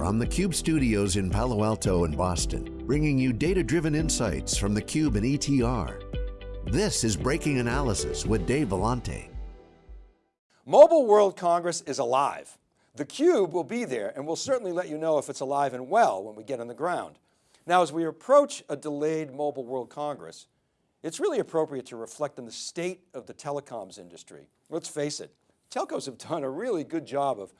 from the Cube studios in Palo Alto and Boston, bringing you data-driven insights from the Cube and ETR. This is Breaking Analysis with Dave Vellante. Mobile World Congress is alive. The Cube will be there and we'll certainly let you know if it's alive and well when we get on the ground. Now, as we approach a delayed Mobile World Congress, it's really appropriate to reflect on the state of the telecoms industry. Let's face it, telcos have done a really good job of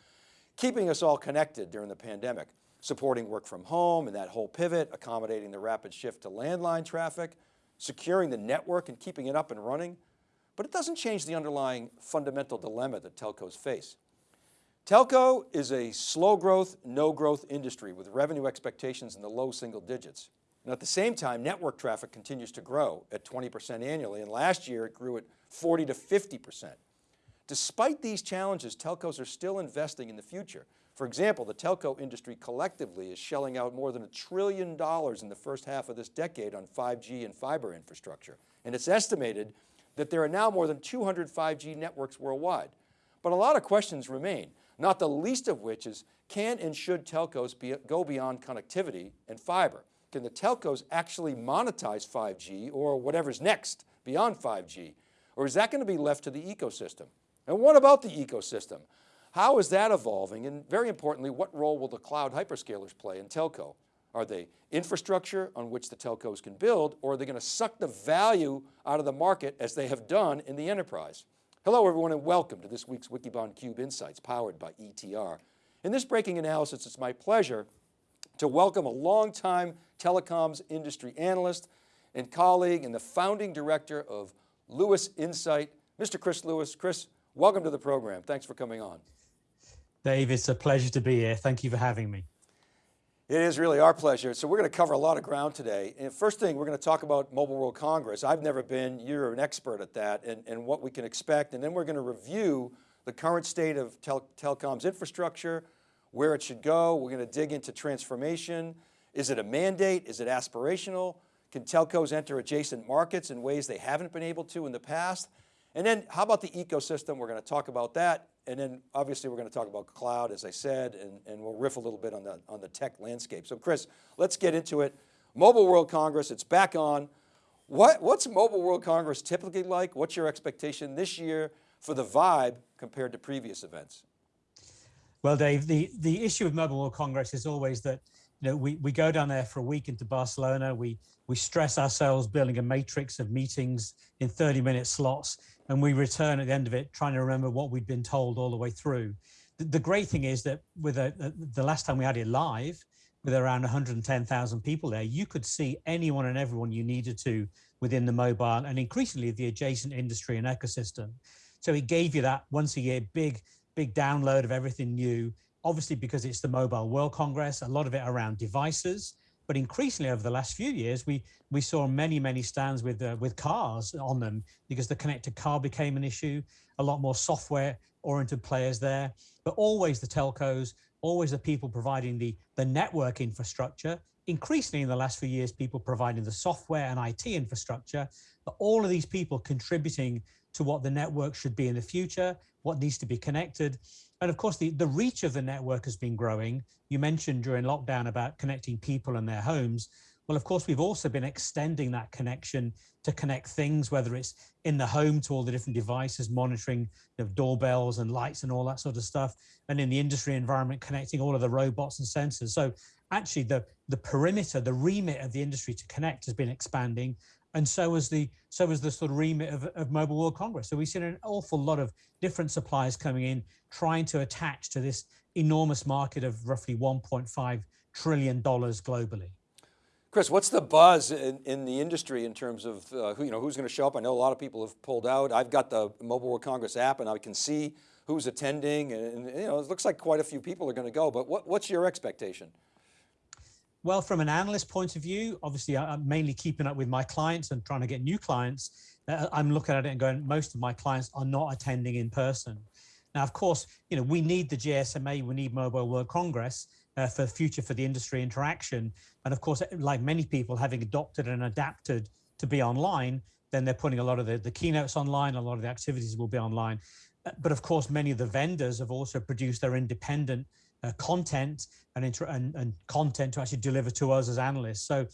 keeping us all connected during the pandemic, supporting work from home and that whole pivot, accommodating the rapid shift to landline traffic, securing the network and keeping it up and running. But it doesn't change the underlying fundamental dilemma that telcos face. Telco is a slow growth, no growth industry with revenue expectations in the low single digits. And at the same time, network traffic continues to grow at 20% annually. And last year it grew at 40 to 50%. Despite these challenges, telcos are still investing in the future. For example, the telco industry collectively is shelling out more than a trillion dollars in the first half of this decade on 5G and fiber infrastructure. And it's estimated that there are now more than 200 5G networks worldwide. But a lot of questions remain, not the least of which is, can and should telcos be, go beyond connectivity and fiber? Can the telcos actually monetize 5G or whatever's next beyond 5G? Or is that going to be left to the ecosystem? And what about the ecosystem? How is that evolving? And very importantly, what role will the cloud hyperscalers play in telco? Are they infrastructure on which the telcos can build, or are they going to suck the value out of the market as they have done in the enterprise? Hello everyone and welcome to this week's Wikibon Cube Insights powered by ETR. In this breaking analysis, it's my pleasure to welcome a longtime telecoms industry analyst and colleague and the founding director of Lewis Insight, Mr. Chris Lewis. Chris, Welcome to the program. Thanks for coming on. Dave, it's a pleasure to be here. Thank you for having me. It is really our pleasure. So we're going to cover a lot of ground today. And first thing, we're going to talk about Mobile World Congress. I've never been, you're an expert at that and, and what we can expect. And then we're going to review the current state of tel telecoms infrastructure, where it should go. We're going to dig into transformation. Is it a mandate? Is it aspirational? Can telcos enter adjacent markets in ways they haven't been able to in the past? And then how about the ecosystem? We're going to talk about that. And then obviously we're going to talk about cloud, as I said, and, and we'll riff a little bit on the, on the tech landscape. So Chris, let's get into it. Mobile World Congress, it's back on. What, what's Mobile World Congress typically like? What's your expectation this year for the vibe compared to previous events? Well, Dave, the, the issue of Mobile World Congress is always that you know, we, we go down there for a week into Barcelona, we, we stress ourselves building a matrix of meetings in 30 minute slots, and we return at the end of it trying to remember what we'd been told all the way through. The, the great thing is that with a, uh, the last time we had it live, with around 110,000 people there, you could see anyone and everyone you needed to within the mobile and increasingly the adjacent industry and ecosystem. So it gave you that once a year big, big download of everything new obviously because it's the Mobile World Congress, a lot of it around devices, but increasingly over the last few years, we we saw many, many stands with uh, with cars on them because the connected car became an issue, a lot more software oriented players there, but always the telcos, always the people providing the, the network infrastructure, increasingly in the last few years, people providing the software and IT infrastructure, but all of these people contributing to what the network should be in the future, what needs to be connected. And of course, the, the reach of the network has been growing. You mentioned during lockdown about connecting people and their homes. Well, of course, we've also been extending that connection to connect things, whether it's in the home to all the different devices, monitoring the doorbells and lights and all that sort of stuff. And in the industry environment, connecting all of the robots and sensors. So actually the, the perimeter, the remit of the industry to connect has been expanding and so was the so was the sort of remit of, of Mobile World Congress. So we've seen an awful lot of different suppliers coming in, trying to attach to this enormous market of roughly 1.5 trillion dollars globally. Chris, what's the buzz in, in the industry in terms of uh, who, you know, who's going to show up? I know a lot of people have pulled out. I've got the Mobile World Congress app and I can see who's attending and, and you know, it looks like quite a few people are going to go, but what, what's your expectation? Well, from an analyst point of view, obviously I'm mainly keeping up with my clients and trying to get new clients. Uh, I'm looking at it and going, most of my clients are not attending in person. Now, of course, you know, we need the GSMA, we need Mobile World Congress uh, for future for the industry interaction. And of course, like many people having adopted and adapted to be online, then they're putting a lot of the, the keynotes online, a lot of the activities will be online. Uh, but of course, many of the vendors have also produced their independent uh, content and, and, and content to actually deliver to us as analysts. So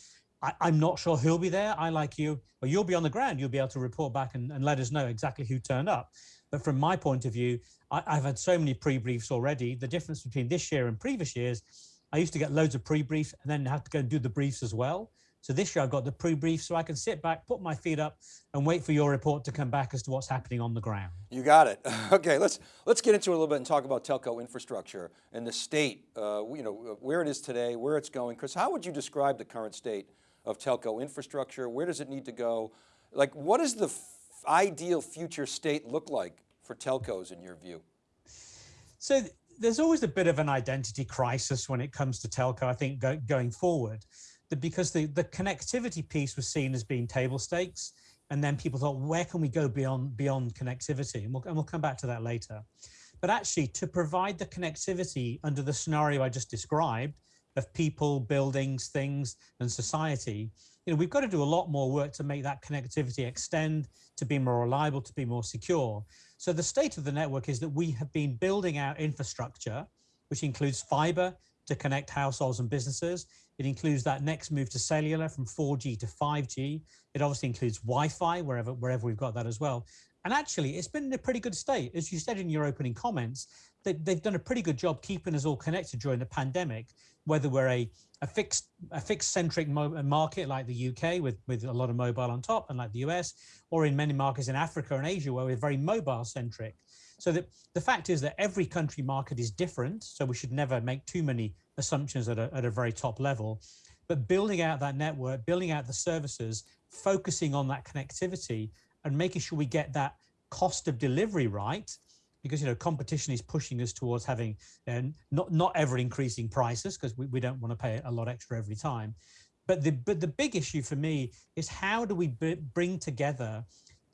I, am not sure who'll be there. I like you, but you'll be on the ground. You'll be able to report back and, and let us know exactly who turned up. But from my point of view, I, have had so many pre-briefs already. The difference between this year and previous years, I used to get loads of pre-briefs and then have to go and do the briefs as well. So this year I've got the pre-brief so I can sit back, put my feet up and wait for your report to come back as to what's happening on the ground. You got it. Okay, let's let's get into it a little bit and talk about telco infrastructure and the state, uh, you know, where it is today, where it's going. Chris, how would you describe the current state of telco infrastructure? Where does it need to go? Like what does the ideal future state look like for telcos in your view? So there's always a bit of an identity crisis when it comes to telco, I think, go, going forward because the, the connectivity piece was seen as being table stakes. And then people thought, where can we go beyond, beyond connectivity? And we'll, and we'll come back to that later. But actually to provide the connectivity under the scenario I just described of people, buildings, things, and society, you know, we've got to do a lot more work to make that connectivity extend, to be more reliable, to be more secure. So the state of the network is that we have been building out infrastructure, which includes fiber to connect households and businesses. It includes that next move to cellular from 4G to 5G. It obviously includes Wi-Fi wherever, wherever we've got that as well. And actually, it's been in a pretty good state. As you said in your opening comments, they, they've done a pretty good job keeping us all connected during the pandemic, whether we're a, a fixed a fixed centric market like the UK with, with a lot of mobile on top and like the US, or in many markets in Africa and Asia where we're very mobile centric. So the, the fact is that every country market is different. So we should never make too many assumptions at a, at a very top level, but building out that network, building out the services, focusing on that connectivity and making sure we get that cost of delivery right because you know competition is pushing us towards having uh, not not ever increasing prices because we, we don't want to pay a lot extra every time. But the but the big issue for me is how do we bring together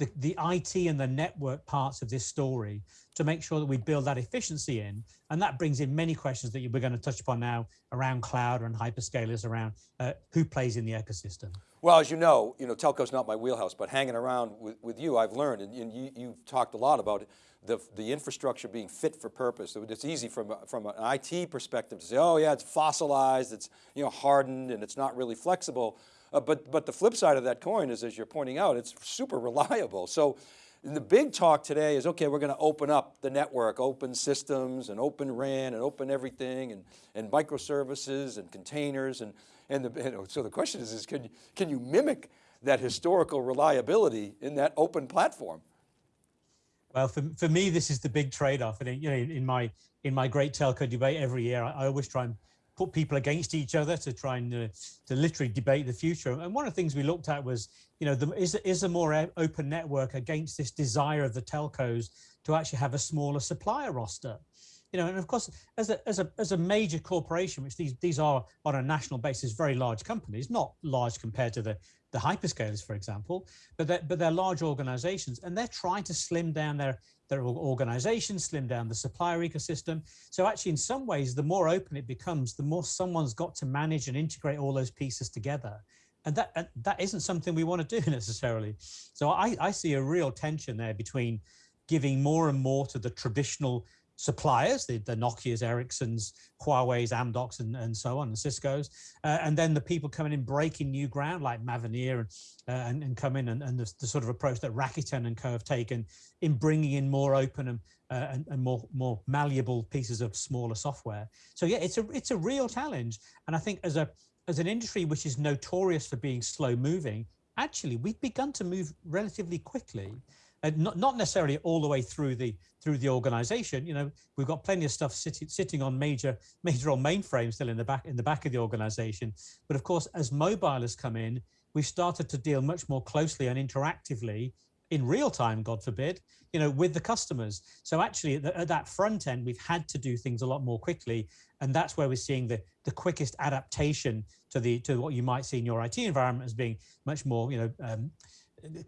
the, the IT and the network parts of this story to make sure that we build that efficiency in. And that brings in many questions that we're going to touch upon now around cloud and hyperscalers, around uh, who plays in the ecosystem. Well, as you know, you know, telco's not my wheelhouse, but hanging around with, with you, I've learned, and, and you, you've talked a lot about the, the infrastructure being fit for purpose. It's easy from, from an IT perspective to say, oh yeah, it's fossilized, it's you know, hardened, and it's not really flexible. Uh, but, but the flip side of that coin is, as you're pointing out, it's super reliable. So the big talk today is, okay, we're going to open up the network, open systems and open RAN and open everything and, and microservices and containers. And, and, the, and so the question is, is can, you, can you mimic that historical reliability in that open platform? Well, for, for me, this is the big trade-off. And you know, in my in my great telco debate every year, I, I always try and put people against each other to try and uh, to literally debate the future. And one of the things we looked at was, you know, the, is, is a more open network against this desire of the telcos to actually have a smaller supplier roster? You know, and of course, as a, as a, as a major corporation, which these, these are on a national basis, very large companies, not large compared to the, the hyperscalers, for example, but they're, but they're large organizations and they're trying to slim down their, their organization, slim down the supplier ecosystem. So actually, in some ways, the more open it becomes, the more someone's got to manage and integrate all those pieces together. And that, and that isn't something we want to do necessarily. So I, I see a real tension there between giving more and more to the traditional suppliers, the, the Nokia's, Ericsson's, Huawei's, Amdocs, and, and so on, and Cisco's, uh, and then the people coming in breaking new ground like Mavenir and, uh, and, and come in and, and the, the, sort of approach that Rakuten and co have taken in bringing in more open and, uh, and, and, more more malleable pieces of smaller software. So yeah, it's a it's a real challenge, and I think as a as an industry which is notorious for being slow moving, actually we've begun to move relatively quickly uh, not, not necessarily all the way through the through the organization. You know, we've got plenty of stuff sitting sitting on major major on mainframes still in the back in the back of the organization. But of course, as mobile has come in, we've started to deal much more closely and interactively in real time, God forbid, you know, with the customers. So actually at, the, at, that front end, we've had to do things a lot more quickly. And that's where we're seeing the, the quickest adaptation to the to what you might see in your IT environment as being much more, you know, um,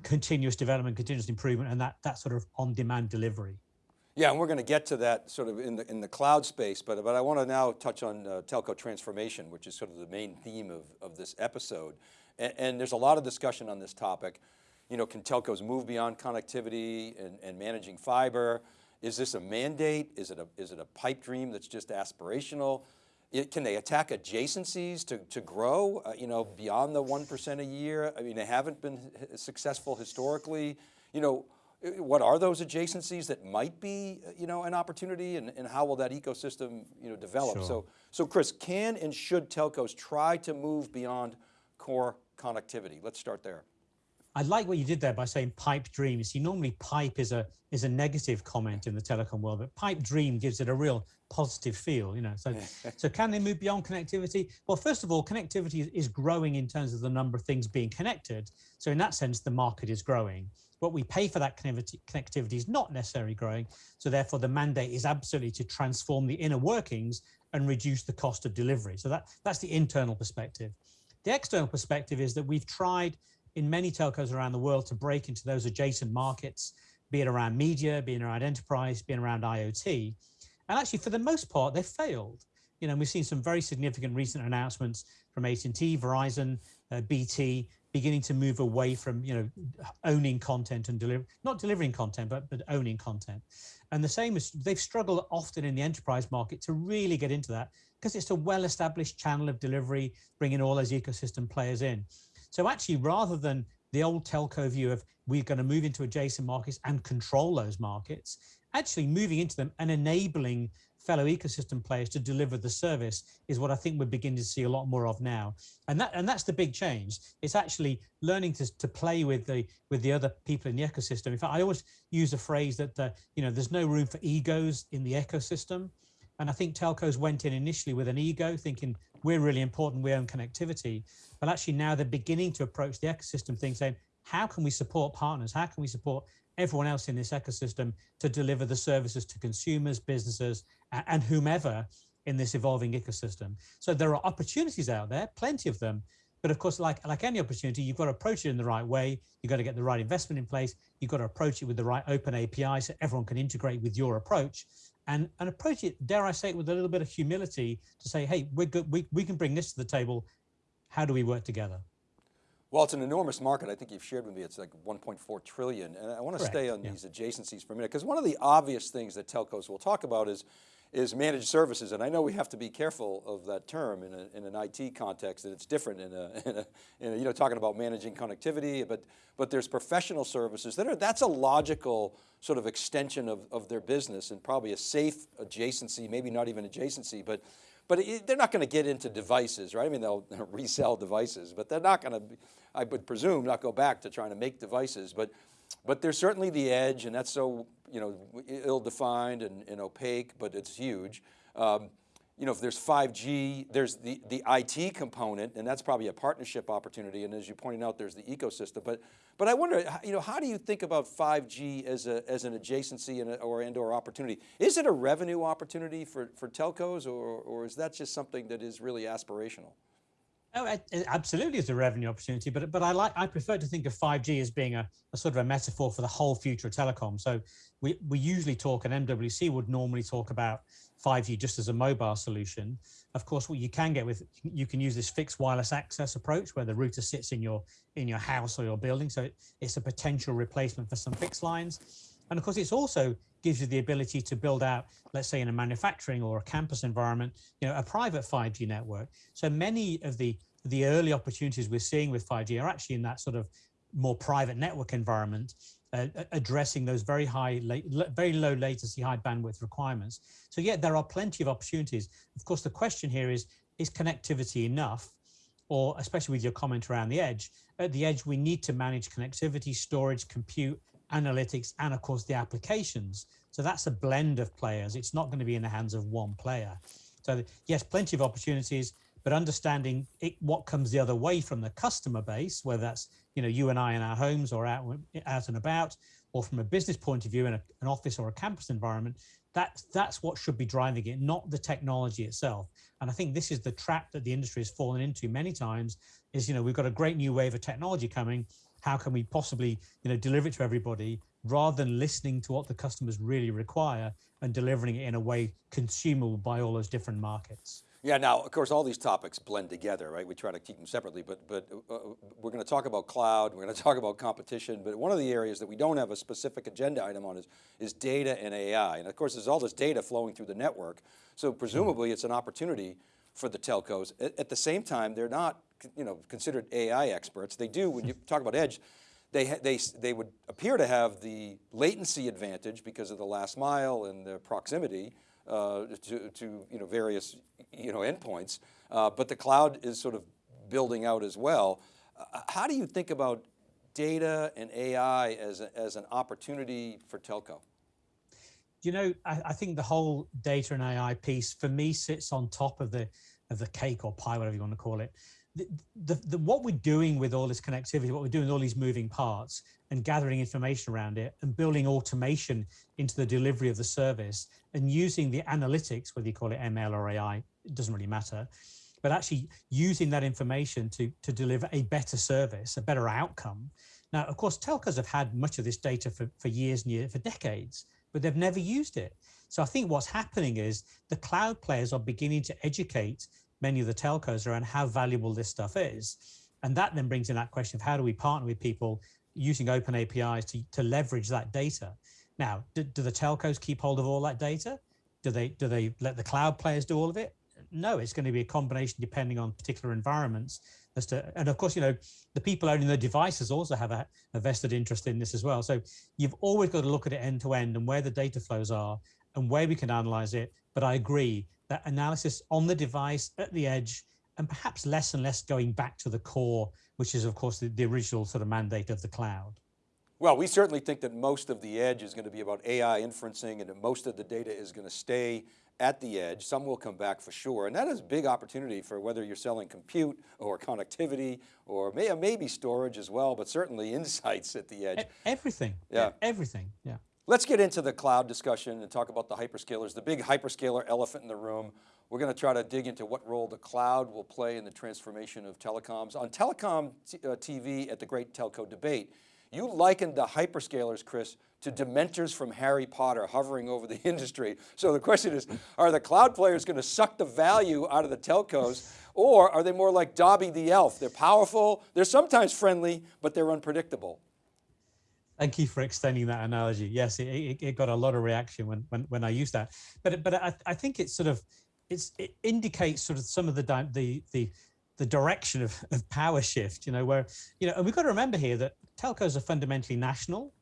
continuous development, continuous improvement, and that, that sort of on-demand delivery. Yeah, and we're going to get to that sort of in the, in the cloud space, but, but I want to now touch on uh, telco transformation, which is sort of the main theme of, of this episode. And, and, there's a lot of discussion on this topic. You know, can telcos move beyond connectivity and, and managing fiber? Is this a mandate? Is it a, is it a pipe dream that's just aspirational? It, can they attack adjacencies to, to grow, uh, you know, beyond the 1% a year? I mean, they haven't been successful historically. You know, what are those adjacencies that might be, you know, an opportunity and, and how will that ecosystem, you know, develop? Sure. So, so Chris, can and should telcos try to move beyond core connectivity? Let's start there. I like what you did there by saying pipe dream. You see, normally pipe is a is a negative comment in the telecom world, but pipe dream gives it a real positive feel. You know, so so can they move beyond connectivity? Well, first of all, connectivity is growing in terms of the number of things being connected. So in that sense, the market is growing. What we pay for that connectivity, connectivity is not necessarily growing. So therefore, the mandate is absolutely to transform the inner workings and reduce the cost of delivery. So that that's the internal perspective. The external perspective is that we've tried in many telcos around the world to break into those adjacent markets, be it around media, being around enterprise, being around IoT. And actually, for the most part, they've failed. You know, we've seen some very significant recent announcements from AT&T, Verizon, uh, BT, beginning to move away from, you know, owning content and deliver, not delivering content, but, but owning content. And the same is they've struggled often in the enterprise market to really get into that because it's a well-established channel of delivery, bringing all those ecosystem players in. So actually, rather than the old telco view of we're going to move into adjacent markets and control those markets, actually moving into them and enabling fellow ecosystem players to deliver the service is what I think we're beginning to see a lot more of now. And that and that's the big change. It's actually learning to, to play with the with the other people in the ecosystem. In fact, I always use a phrase that the, you know there's no room for egos in the ecosystem. And I think telcos went in initially with an ego, thinking we're really important, we own connectivity. But actually now they're beginning to approach the ecosystem thing saying, how can we support partners? How can we support everyone else in this ecosystem to deliver the services to consumers, businesses, and whomever in this evolving ecosystem? So there are opportunities out there, plenty of them. But of course, like, like any opportunity, you've got to approach it in the right way. You've got to get the right investment in place. You've got to approach it with the right open API so everyone can integrate with your approach and, and approach it, dare I say it, with a little bit of humility to say, hey, we're good, we, we can bring this to the table. How do we work together? Well, it's an enormous market. I think you've shared with me it's like 1.4 trillion. And I want to Correct. stay on yeah. these adjacencies for a minute because one of the obvious things that telcos will talk about is is managed services. And I know we have to be careful of that term in, a, in an IT context and it's different in a, in a, in a, you know, talking about managing connectivity, but, but there's professional services that are, that's a logical sort of extension of, of their business and probably a safe adjacency, maybe not even adjacency, but but it, they're not going to get into devices, right? I mean, they'll resell devices, but they're not going to, I would presume, not go back to trying to make devices. But but there's certainly the edge, and that's so you know ill-defined and, and, opaque, but it's huge. Um, you know, if there's 5G, there's the, the IT component, and that's probably a partnership opportunity. And as you pointed out, there's the ecosystem. But, but I wonder, you know, how do you think about 5G as, a, as an adjacency and or and or opportunity? Is it a revenue opportunity for, for telcos, or, or is that just something that is really aspirational? Oh, it, it absolutely is a revenue opportunity, but but I like I prefer to think of 5G as being a, a, sort of a metaphor for the whole future of telecom. So we we usually talk, and MWC would normally talk about 5G just as a mobile solution. Of course, what you can get with you can use this fixed wireless access approach where the router sits in your in your house or your building. So it's a potential replacement for some fixed lines. And of course, it's also gives you the ability to build out, let's say in a manufacturing or a campus environment, you know, a private 5G network. So many of the, the early opportunities we're seeing with 5G are actually in that sort of more private network environment, uh, addressing those very high, very low latency, high bandwidth requirements. So yeah, there are plenty of opportunities. Of course, the question here is, is connectivity enough? Or especially with your comment around the edge, at the edge, we need to manage connectivity, storage, compute, analytics, and of course the applications. So that's a blend of players. It's not going to be in the hands of one player. So yes, plenty of opportunities, but understanding it, what comes the other way from the customer base, whether that's you know you and I in our homes or out out and about, or from a business point of view in a, an office or a campus environment, that's that's what should be driving it, not the technology itself. And I think this is the trap that the industry has fallen into many times. Is you know we've got a great new wave of technology coming, how can we possibly you know deliver it to everybody rather than listening to what the customers really require and delivering it in a way consumable by all those different markets Yeah, now, of course, all these topics blend together, right? We try to keep them separately, but, but uh, we're going to talk about cloud, we're going to talk about competition, but one of the areas that we don't have a specific agenda item on is, is data and AI. And of course, there's all this data flowing through the network. So presumably it's an opportunity for the telcos. At, at the same time, they're not you know, considered AI experts. They do, when you talk about edge, they, they, they would appear to have the latency advantage because of the last mile and the proximity uh, to, to you know, various you know, endpoints, uh, but the cloud is sort of building out as well. Uh, how do you think about data and AI as, a, as an opportunity for telco? You know, I, I, think the whole data and AI piece for me sits on top of the of the cake or pie, whatever you want to call it the, the, what we're doing with all this connectivity, what we're doing with all these moving parts and gathering information around it and building automation into the delivery of the service and using the analytics, whether you call it ML or AI, it doesn't really matter, but actually using that information to, to deliver a better service, a better outcome. Now, of course, telcos have had much of this data for, for years and years, for decades, but they've never used it. So I think what's happening is the cloud players are beginning to educate many of the telcos around how valuable this stuff is. And that then brings in that question of how do we partner with people using open APIs to, to leverage that data. Now, do, do the telcos keep hold of all that data? Do they, do they let the cloud players do all of it? No, it's going to be a combination depending on particular environments as to, and of course, you know, the people owning the devices also have a, a, vested interest in this as well. So you've always got to look at it end to end and where the data flows are and where we can analyze it. But I agree, that analysis on the device at the edge and perhaps less and less going back to the core, which is of course the, the original sort of mandate of the cloud. Well, we certainly think that most of the edge is going to be about AI inferencing and that most of the data is going to stay at the edge. Some will come back for sure. And that is a big opportunity for whether you're selling compute or connectivity or maybe storage as well, but certainly insights at the edge. Everything, yeah. Everything, yeah. Let's get into the cloud discussion and talk about the hyperscalers, the big hyperscaler elephant in the room. We're going to try to dig into what role the cloud will play in the transformation of telecoms. On Telecom TV uh, at the Great Telco Debate, you likened the hyperscalers, Chris, to dementors from Harry Potter hovering over the industry. So the question is, are the cloud players going to suck the value out of the telcos or are they more like Dobby the elf? They're powerful, they're sometimes friendly, but they're unpredictable. Thank you for extending that analogy. Yes, it, it, it, got a lot of reaction when when, when I used that. But but I, I think it sort of it's it indicates sort of some of the the the the direction of, of power shift. You know where you know and we've got to remember here that telcos are fundamentally national,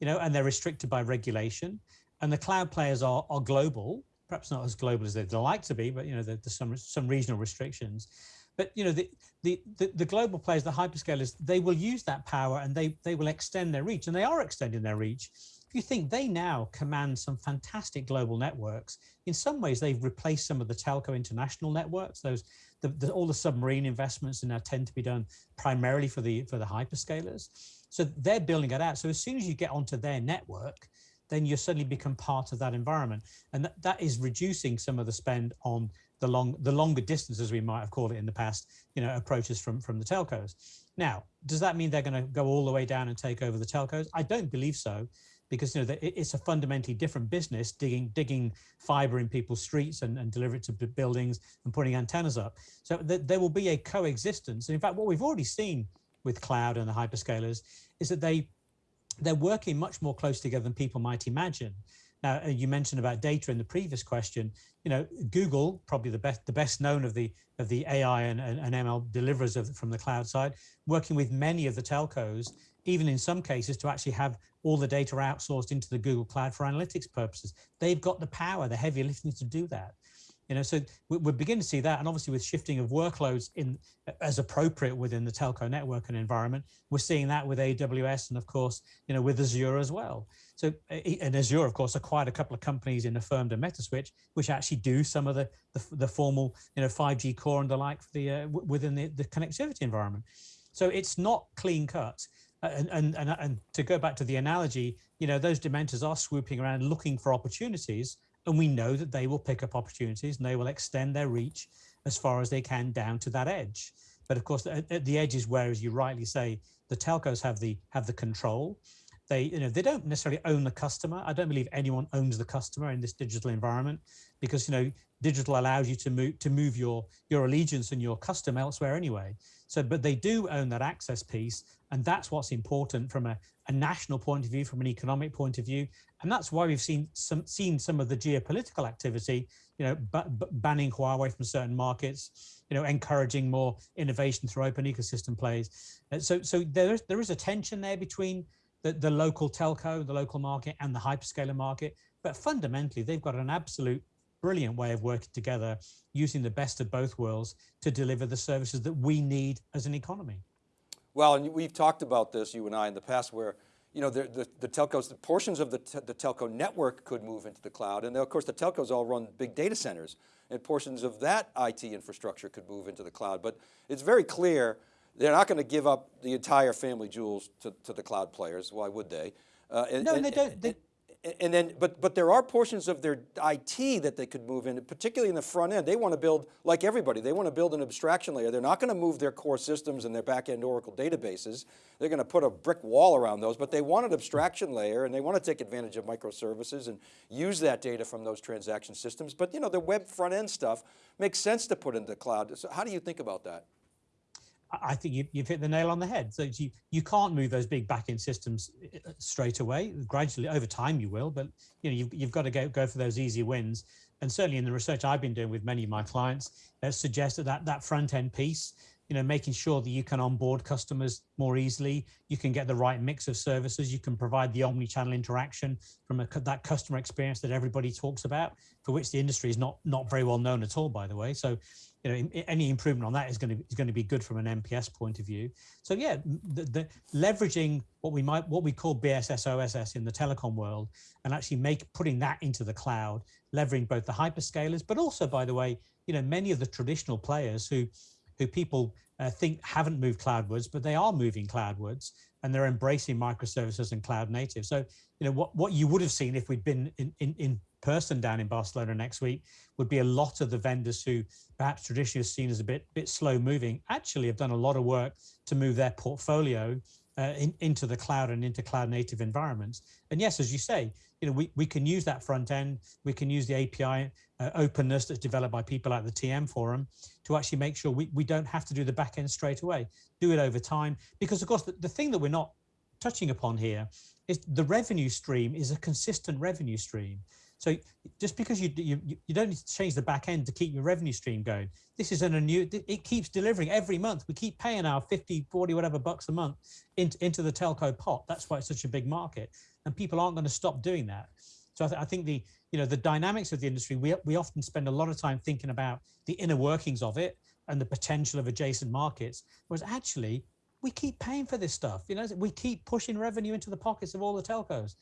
you know, and they're restricted by regulation, and the cloud players are are global. Perhaps not as global as they'd like to be, but you know there's some some regional restrictions. But you know, the, the, the, the, global players, the hyperscalers, they will use that power and they, they will extend their reach and they are extending their reach. If you think they now command some fantastic global networks, in some ways they've replaced some of the telco international networks. Those the, the, all the submarine investments and now tend to be done primarily for the for the hyperscalers. So they're building it out. So as soon as you get onto their network, then you suddenly become part of that environment. And that, that is reducing some of the spend on the long the longer distances we might have called it in the past, you know, approaches from from the telcos. Now, does that mean they're going to go all the way down and take over the telcos? I don't believe so, because you know that it's a fundamentally different business digging digging fiber in people's streets and, and deliver it to buildings and putting antennas up. So th there will be a coexistence. And in fact, what we've already seen with cloud and the hyperscalers is that they they're working much more close together than people might imagine. Now, uh, you mentioned about data in the previous question. You know, Google, probably the best the best known of the of the AI and, and, and ML deliverers of, from the cloud side, working with many of the telcos, even in some cases to actually have all the data outsourced into the Google Cloud for analytics purposes. They've got the power, the heavy lifting to do that. You know, so we're beginning to see that, and obviously with shifting of workloads in as appropriate within the telco network and environment, we're seeing that with AWS and of course, you know, with Azure as well. So, and Azure, of course, acquired a couple of companies in Affirmed and Metaswitch, which actually do some of the the, the formal, you know, 5G core and the like for the uh, within the, the connectivity environment. So it's not clean cut. And, and, and, and to go back to the analogy, you know, those dementors are swooping around looking for opportunities and we know that they will pick up opportunities and they will extend their reach as far as they can down to that edge. But of course, at, the edge is where, as you rightly say, the telcos have the have the control. They, you know, they don't necessarily own the customer. I don't believe anyone owns the customer in this digital environment because, you know, digital allows you to move to move your your allegiance and your custom elsewhere anyway. So, but they do own that access piece, and that's what's important from a, a national point of view, from an economic point of view, and that's why we've seen some seen some of the geopolitical activity, you know, banning Huawei from certain markets, you know, encouraging more innovation through open ecosystem plays. So, so there is there is a tension there between the, the local telco, the local market, and the hyperscaler market. But fundamentally, they've got an absolute brilliant way of working together using the best of both worlds to deliver the services that we need as an economy. Well, and we've talked about this, you and I, in the past where you know, the, the, the telcos, the portions of the, the telco network could move into the cloud. And of course the telcos all run big data centers and portions of that IT infrastructure could move into the cloud. But it's very clear they're not going to give up the entire family jewels to, to the cloud players. Why would they? Uh, and, no, and they don't. They, and then, but but there are portions of their IT that they could move in, particularly in the front end. They want to build, like everybody, they want to build an abstraction layer. They're not going to move their core systems and their back-end Oracle databases. They're going to put a brick wall around those, but they want an abstraction layer and they want to take advantage of microservices and use that data from those transaction systems. But you know, the web front end stuff makes sense to put into the cloud. So how do you think about that? I think you, have hit the nail on the head. So you, you can't move those big back-end systems uh, straight away. Gradually, over time, you will. But you know, you've, you've got to go, go for those easy wins. And certainly in the research I've been doing with many of my clients, that suggested that that front-end piece, you know, making sure that you can onboard customers more easily, you can get the right mix of services, you can provide the omni-channel interaction from a, that customer experience that everybody talks about, for which the industry is not not very well known at all, by the way. So you know, any improvement on that is going to is going to be good from an NPS point of view. So yeah, the, the, leveraging what we might what we call BSS OSS in the telecom world, and actually make putting that into the cloud, leveraging both the hyperscalers, but also by the way, you know, many of the traditional players who who people uh, think haven't moved cloudwards, but they are moving cloudwards and they're embracing microservices and cloud native. So, you know, what, what you would have seen if we'd been in, in, in person down in Barcelona next week would be a lot of the vendors who perhaps traditionally are seen as a bit, bit slow moving, actually have done a lot of work to move their portfolio uh, in, into the cloud and into cloud native environments. And yes, as you say, you know, we, we can use that front end, we can use the API uh, openness that's developed by people like the TM forum to actually make sure we, we don't have to do the back end straight away, do it over time. Because of course, the, the thing that we're not touching upon here is the revenue stream is a consistent revenue stream. So just because you, you, you don't need to change the back end to keep your revenue stream going, this is an new, it keeps delivering every month. We keep paying our 50, 40, whatever bucks a month into, into the telco pot. That's why it's such a big market. And people aren't going to stop doing that. So I, th I think the, you know, the dynamics of the industry, we, we often spend a lot of time thinking about the inner workings of it and the potential of adjacent markets, whereas actually we keep paying for this stuff. You know, we keep pushing revenue into the pockets of all the telcos.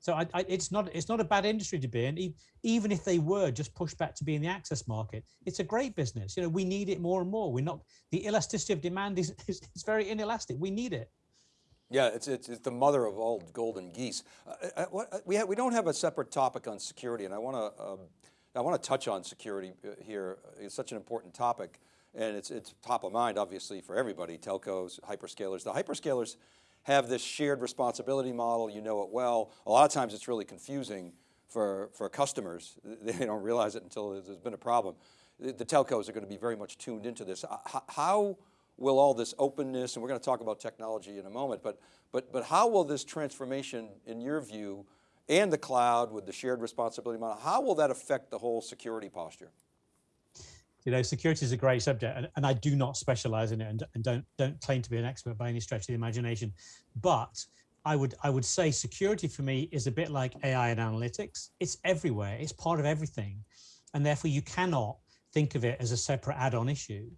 So I, I, it's not it's not a bad industry to be in, even if they were just pushed back to be in the access market. It's a great business. You know, we need it more and more. We're not the elasticity of demand is is, is very inelastic. We need it. Yeah, it's, it's, it's the mother of all golden geese. Uh, uh, what, uh, we, we don't have a separate topic on security, and I want to um, I want to touch on security uh, here. It's such an important topic, and it's it's top of mind, obviously, for everybody. Telcos, hyperscalers. The hyperscalers have this shared responsibility model, you know it well. A lot of times it's really confusing for, for customers. They don't realize it until there's been a problem. The telcos are going to be very much tuned into this. How will all this openness, and we're going to talk about technology in a moment, but, but, but how will this transformation, in your view, and the cloud with the shared responsibility model, how will that affect the whole security posture? you know, security is a great subject, and, and I do not specialize in it, and, and don't don't claim to be an expert by any stretch of the imagination. But I would I would say security for me is a bit like AI and analytics. It's everywhere. It's part of everything, and therefore you cannot think of it as a separate add-on issue.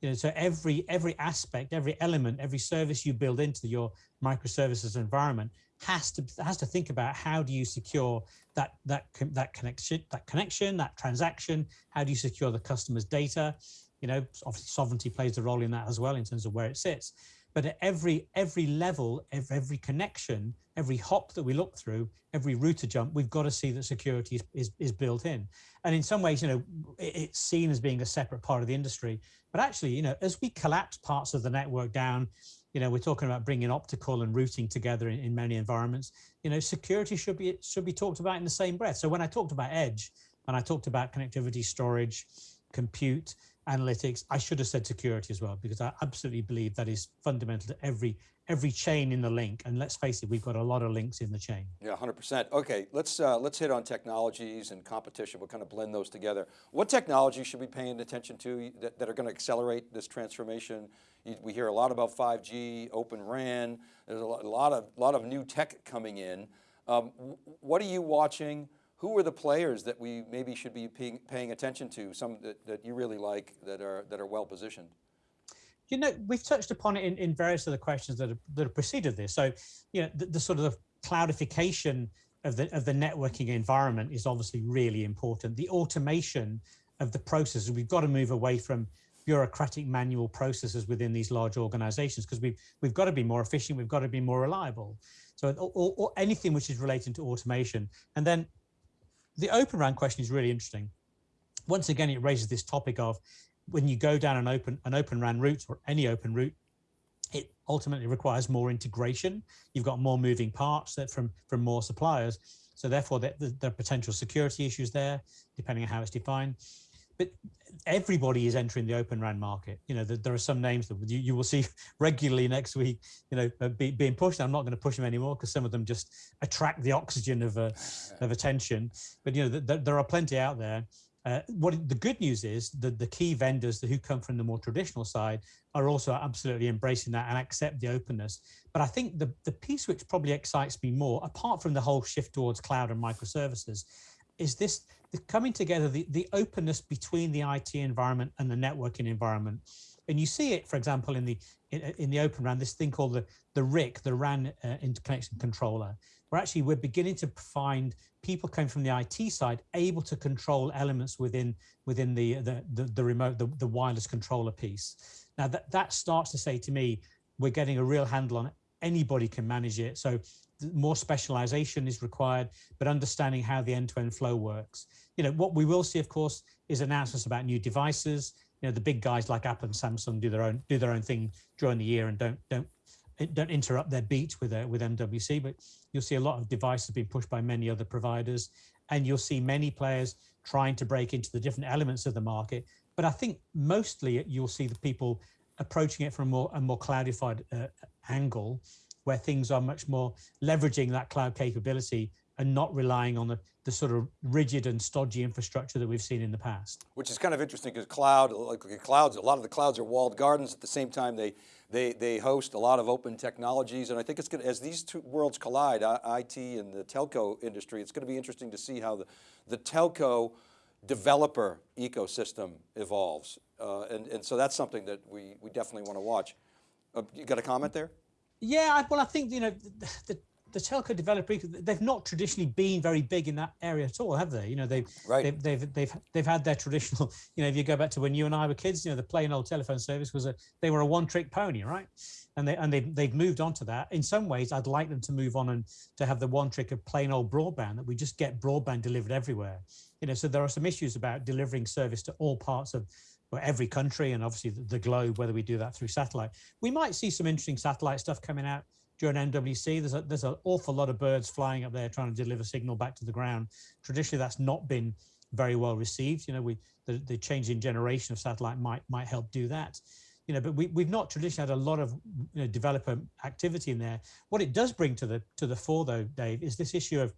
You know, so every every aspect, every element, every service you build into your microservices environment has to has to think about how do you secure that that that connection that connection that transaction? How do you secure the customer's data? You know obviously sovereignty plays a role in that as well in terms of where it sits but at every every level, every, connection, every hop that we look through, every router jump, we've got to see that security is, is, is built in. And in some ways, you know, it, it's seen as being a separate part of the industry. But actually, you know, as we collapse parts of the network down, you know, we're talking about bringing optical and routing together in, in many environments. You know, security should be should be talked about in the same breath. So when I talked about edge and I talked about connectivity, storage, compute, analytics, I should have said security as well, because I absolutely believe that is fundamental to every every chain in the link. And let's face it, we've got a lot of links in the chain. Yeah, 100%. Okay, let's, uh, let's hit on technologies and competition. We'll kind of blend those together. What technology should we be paying attention to that, that are going to accelerate this transformation? We hear a lot about 5G, Open RAN. There's a lot, a lot of, lot of new tech coming in. Um, what are you watching? Who are the players that we maybe should be paying, paying attention to, some that, that you really like that are, that are well positioned? You know, we've touched upon it in, in various of the questions that have, that have preceded this. So, you know, the, the sort of cloudification of the, of the networking environment is obviously really important. The automation of the processes, we've got to move away from bureaucratic manual processes within these large organizations because we've, we've got to be more efficient, we've got to be more reliable. So or, or anything which is related to automation. And then the Open RAN question is really interesting. Once again, it raises this topic of when you go down an open an open RAN route or any open route, it ultimately requires more integration. You've got more moving parts that from from more suppliers. So therefore, there, there are potential security issues there, depending on how it's defined but everybody is entering the open RAN market. You know, the, there are some names that you, you will see regularly next week, you know, uh, be, being pushed. I'm not going to push them anymore because some of them just attract the oxygen of, uh, of attention. But, you know, the, the, there are plenty out there. Uh, what the good news is that the key vendors who come from the more traditional side are also absolutely embracing that and accept the openness. But I think the, the piece which probably excites me more, apart from the whole shift towards cloud and microservices, is this the coming together, the, the openness between the IT environment and the networking environment. And you see it, for example, in the in, in the Open RAN, this thing called the, the RIC, the RAN uh, interconnection controller, where actually we're beginning to find people coming from the IT side able to control elements within within the the, the, the remote, the, the wireless controller piece. Now that, that starts to say to me, we're getting a real handle on it. Anybody can manage it. So more specialization is required, but understanding how the end-to-end -end flow works. You know, what we will see, of course, is announcements about new devices. You know, the big guys like Apple and Samsung do their own do their own thing during the year and don't don't don't interrupt their beat with uh, with MWC. But you'll see a lot of devices being pushed by many other providers, and you'll see many players trying to break into the different elements of the market. But I think mostly you'll see the people approaching it from a more a more cloudified uh, angle where things are much more leveraging that cloud capability and not relying on the, the sort of rigid and stodgy infrastructure that we've seen in the past. Which is kind of interesting because cloud, like clouds, a lot of the clouds are walled gardens. At the same time, they they they host a lot of open technologies, and I think it's going to, as these two worlds collide, IT and the telco industry, it's going to be interesting to see how the the telco developer ecosystem evolves, uh, and and so that's something that we we definitely want to watch. Uh, you got a comment there? Yeah, well, I think you know the, the telco developer they've not traditionally been very big in that area at all, have they? You know, they've right. they've, they've they've they've had their traditional. You know, if you go back to when you and I were kids, you know, the plain old telephone service was a they were a one trick pony, right? And they and they they've moved on to that. In some ways, I'd like them to move on and to have the one trick of plain old broadband that we just get broadband delivered everywhere. You know, so there are some issues about delivering service to all parts of or every country and obviously the globe, whether we do that through satellite. We might see some interesting satellite stuff coming out during MWC. There's a, there's an awful lot of birds flying up there trying to deliver signal back to the ground. Traditionally, that's not been very well received. You know, we the, the change in generation of satellite might might help do that. You know, but we, we've not traditionally had a lot of you know, developer activity in there. What it does bring to the to the fore, though, Dave, is this issue of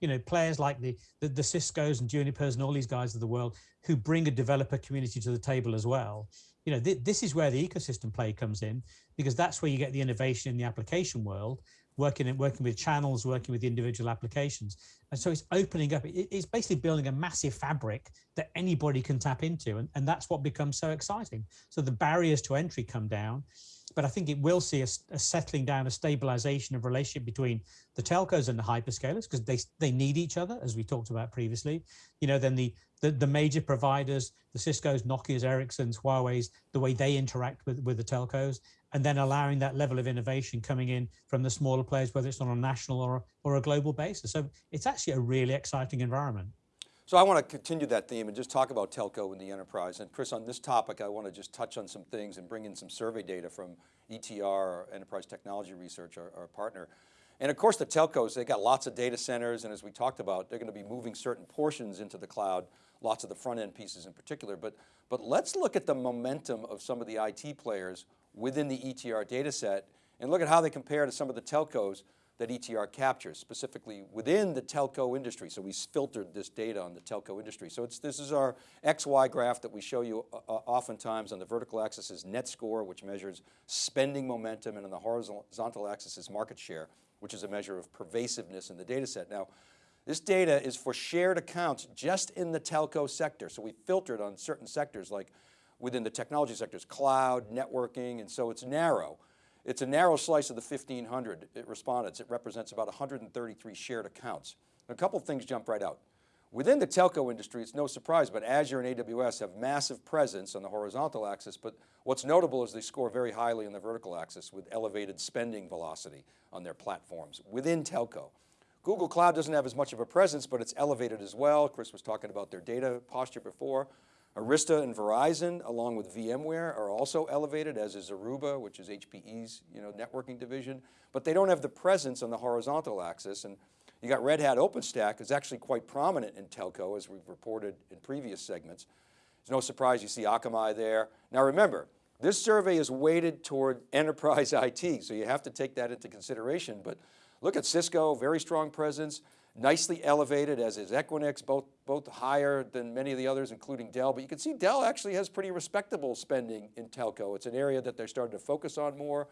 you know, players like the, the, the Cisco's and Junipers and all these guys of the world who bring a developer community to the table as well. You know, th this is where the ecosystem play comes in because that's where you get the innovation in the application world, working in, working with channels, working with individual applications. And so it's opening up, it's basically building a massive fabric that anybody can tap into. And, and that's what becomes so exciting. So the barriers to entry come down, but I think it will see a, a settling down, a stabilization of relationship between the telcos and the hyperscalers because they, they need each other, as we talked about previously. You know, then the, the, the major providers, the Cisco's, Nokia's, Ericsson's, Huawei's, the way they interact with, with the telcos, and then allowing that level of innovation coming in from the smaller players, whether it's on a national or, or a global basis. So it's actually a really exciting environment. So I want to continue that theme and just talk about telco and the enterprise. And Chris, on this topic, I want to just touch on some things and bring in some survey data from ETR, Enterprise Technology Research, our, our partner. And of course the telcos, they got lots of data centers. And as we talked about, they're going to be moving certain portions into the cloud, lots of the front end pieces in particular. But, but let's look at the momentum of some of the IT players within the ETR data set and look at how they compare to some of the telcos that ETR captures, specifically within the telco industry. So we filtered this data on the telco industry. So this is our XY graph that we show you uh, uh, oftentimes on the vertical axis is net score, which measures spending momentum, and on the horizontal axis is market share, which is a measure of pervasiveness in the data set. Now, this data is for shared accounts just in the telco sector. So we filtered on certain sectors like within the technology sectors, cloud, networking, and so it's narrow. It's a narrow slice of the 1,500 respondents. It represents about 133 shared accounts. a couple things jump right out. Within the telco industry, it's no surprise, but Azure and AWS have massive presence on the horizontal axis, but what's notable is they score very highly on the vertical axis with elevated spending velocity on their platforms within telco. Google Cloud doesn't have as much of a presence, but it's elevated as well. Chris was talking about their data posture before. Arista and Verizon, along with VMware, are also elevated, as is Aruba, which is HPE's you know, networking division, but they don't have the presence on the horizontal axis. And you got Red Hat OpenStack is actually quite prominent in telco, as we've reported in previous segments. It's no surprise you see Akamai there. Now remember, this survey is weighted toward enterprise IT, so you have to take that into consideration. But look at Cisco, very strong presence nicely elevated as is Equinix, both, both higher than many of the others, including Dell. But you can see Dell actually has pretty respectable spending in telco. It's an area that they're starting to focus on more.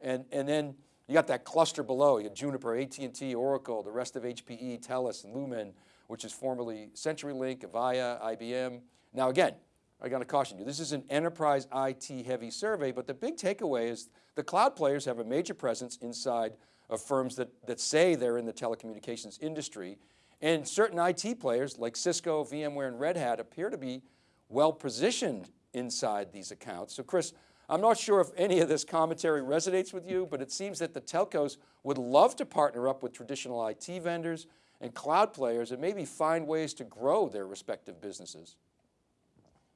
And, and then you got that cluster below, you Juniper, AT&T, Oracle, the rest of HPE, TELUS, and Lumen, which is formerly CenturyLink, Avaya, IBM. Now again, I got to caution you, this is an enterprise IT heavy survey, but the big takeaway is the cloud players have a major presence inside of firms that, that say they're in the telecommunications industry. And certain IT players like Cisco, VMware, and Red Hat appear to be well positioned inside these accounts. So Chris, I'm not sure if any of this commentary resonates with you, but it seems that the telcos would love to partner up with traditional IT vendors and cloud players and maybe find ways to grow their respective businesses.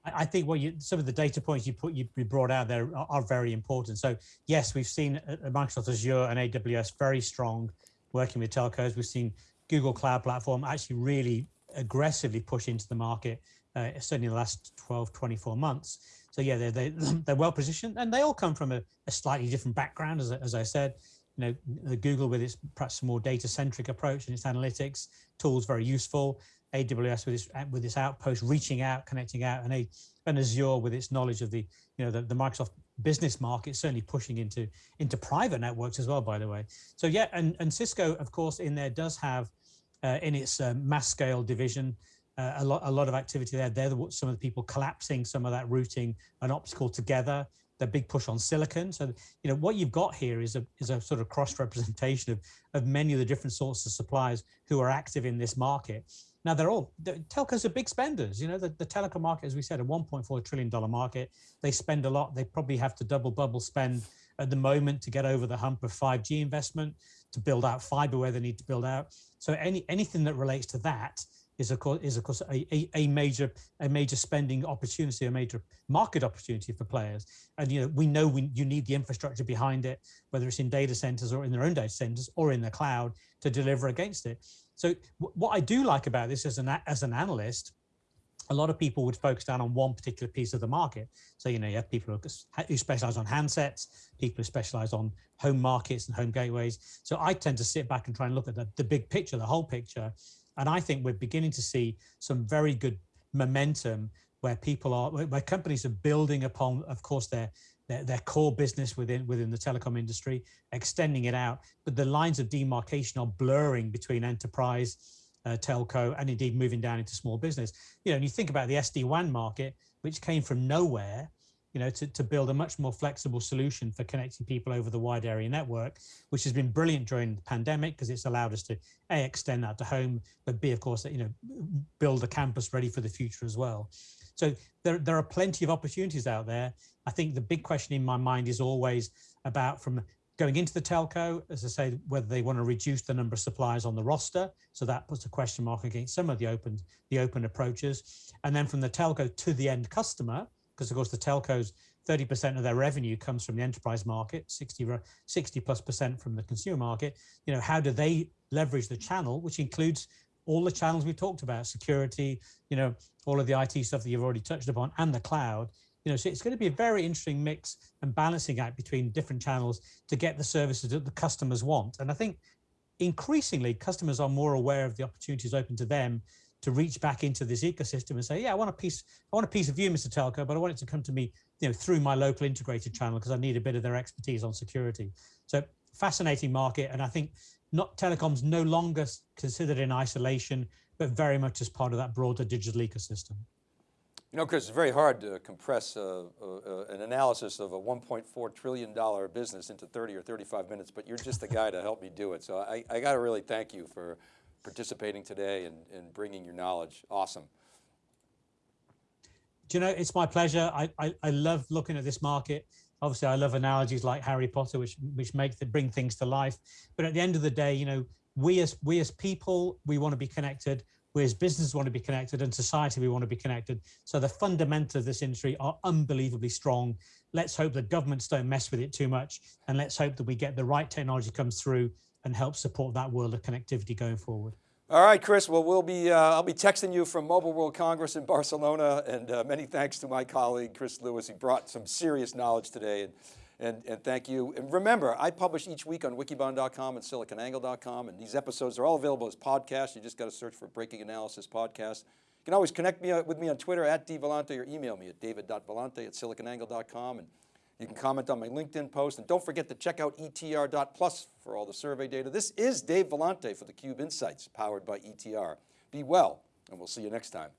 I think what you, some of the data points you put you brought out there are, are very important. So yes, we've seen uh, Microsoft Azure and AWS very strong working with telcos. We've seen Google Cloud Platform actually really aggressively push into the market, uh, certainly in the last 12, 24 months. So yeah, they're, they, they're well positioned and they all come from a, a slightly different background, as, as I said. You know, Google with its perhaps more data centric approach and its analytics tools very useful. AWS with its with its outpost reaching out, connecting out, and, a, and Azure with its knowledge of the you know the, the Microsoft business market, certainly pushing into into private networks as well. By the way, so yeah, and and Cisco of course in there does have uh, in its uh, mass scale division. Uh, a lot, a lot of activity there. They're the, some of the people collapsing some of that routing and optical together the big push on silicon. So, you know, what you've got here is a, is a sort of cross representation of, of many of the different sorts of suppliers who are active in this market. Now they're all, telcos are big spenders. You know, the, the telecom market, as we said, a $1.4 trillion market. They spend a lot. They probably have to double bubble spend at the moment to get over the hump of 5G investment, to build out fiber where they need to build out. So any anything that relates to that is of course is of course a, a, a, major a major spending opportunity, a major market opportunity for players. And you know we know we, you need the infrastructure behind it, whether it's in data centers or in their own data centers or in the cloud to deliver against it. So what I do like about this as an, as an analyst, a lot of people would focus down on one particular piece of the market. So, you know, you have people who, specialize on handsets, people who specialize on home markets and home gateways. So I tend to sit back and try and look at the, the big picture, the whole picture. And I think we're beginning to see some very good momentum where people are, where companies are building upon, of course, their their, their core business within within the telecom industry, extending it out. But the lines of demarcation are blurring between enterprise uh, telco, and indeed moving down into small business. You know, and you think about the SD-WAN market, which came from nowhere, you know, to, to build a much more flexible solution for connecting people over the wide area network, which has been brilliant during the pandemic because it's allowed us to A, extend that to home, but B, of course, you know, build a campus ready for the future as well. So there, there are plenty of opportunities out there. I think the big question in my mind is always about from going into the telco, as I say, whether they want to reduce the number of suppliers on the roster. So that puts a question mark against some of the open, the open approaches. And then from the telco to the end customer, because of course the telcos, 30% of their revenue comes from the enterprise market, 60, 60 plus percent from the consumer market. You know, how do they leverage the channel, which includes all the channels we talked about, security, you know, all of the IT stuff that you've already touched upon and the cloud. You know, so it's going to be a very interesting mix and balancing act between different channels to get the services that the customers want. And I think increasingly customers are more aware of the opportunities open to them to reach back into this ecosystem and say, yeah, I want a piece, I want a piece of you, Mr. Telco, but I want it to come to me, you know, through my local integrated channel because I need a bit of their expertise on security. So fascinating market. And I think not telecoms no longer considered in isolation, but very much as part of that broader digital ecosystem. You know, Chris, it's very hard to compress uh, uh, an analysis of a $1.4 trillion business into 30 or 35 minutes, but you're just the guy to help me do it. So I, I got to really thank you for participating today and, and bringing your knowledge. Awesome. Do you know, it's my pleasure. I, I, I love looking at this market obviously I love analogies like Harry Potter, which which make the, bring things to life. But at the end of the day, you know, we as we as people, we want to be connected. We as businesses want to be connected, and society we want to be connected. So the fundamentals of this industry are unbelievably strong. Let's hope that governments don't mess with it too much, and let's hope that we get the right technology comes through and help support that world of connectivity going forward. All right, Chris. Well, we'll be, uh, I'll be texting you from Mobile World Congress in Barcelona, and uh, many thanks to my colleague, Chris Lewis. He brought some serious knowledge today, and, and, and thank you. And remember, I publish each week on wikibon.com and siliconangle.com, and these episodes are all available as podcasts. You just got to search for Breaking Analysis Podcast. You can always connect me uh, with me on Twitter at dvellante or email me at david.vellante at siliconangle.com. And you can comment on my LinkedIn post and don't forget to check out etr.plus for all the survey data. This is Dave Vellante for theCUBE Insights powered by ETR. Be well and we'll see you next time.